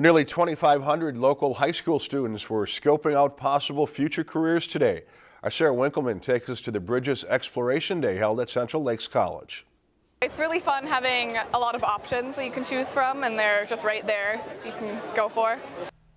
Well, nearly 2,500 local high school students were scoping out possible future careers today. Our Sarah Winkleman takes us to the Bridges Exploration Day held at Central Lakes College. It's really fun having a lot of options that you can choose from and they're just right there you can go for.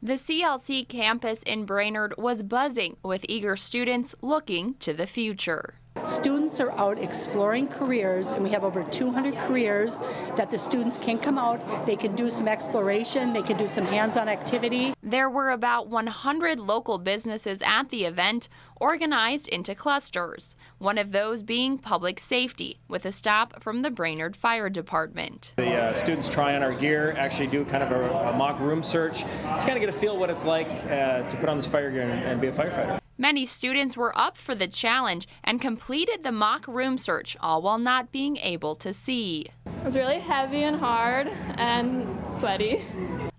The CLC campus in Brainerd was buzzing with eager students looking to the future. Students are out exploring careers, and we have over 200 careers that the students can come out. They can do some exploration, they can do some hands-on activity. There were about 100 local businesses at the event, organized into clusters, one of those being public safety, with a stop from the Brainerd Fire Department. The uh, students try on our gear, actually do kind of a, a, mock room search to kind of get a feel what it's like uh, to put on this fire gear and, and be a firefighter. Many students were up for the challenge and completed the mock room search, all while not being able to see. It was really heavy and hard and sweaty.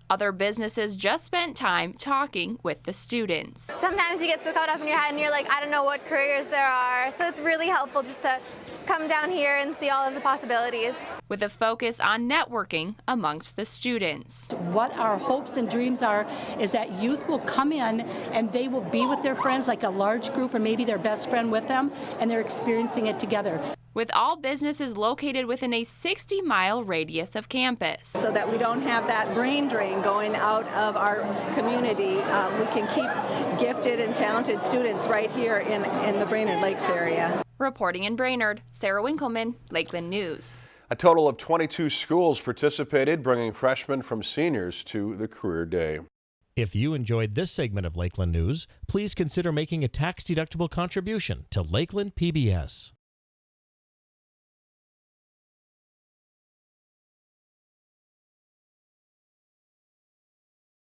Other businesses just spent time talking with the students. Sometimes you get so caught up in your head and you're like, I don't know what careers there are. So it's really helpful just to come down here and see all of the possibilities. With a focus on networking amongst the students. What our hopes and dreams are is that youth will come in and they will be with their friends like a large group or maybe their best friend with them and they're experiencing it together. With all businesses located within a 60 mile radius of campus. So that we don't have that brain drain going out of our community, um, we can keep gifted and talented students right here in, in the Brainerd Lakes area. Reporting in Brainerd, Sarah Winkleman, Lakeland News. A total of 22 schools participated, bringing freshmen from seniors to the Career Day. If you enjoyed this segment of Lakeland News, please consider making a tax-deductible contribution to Lakeland PBS.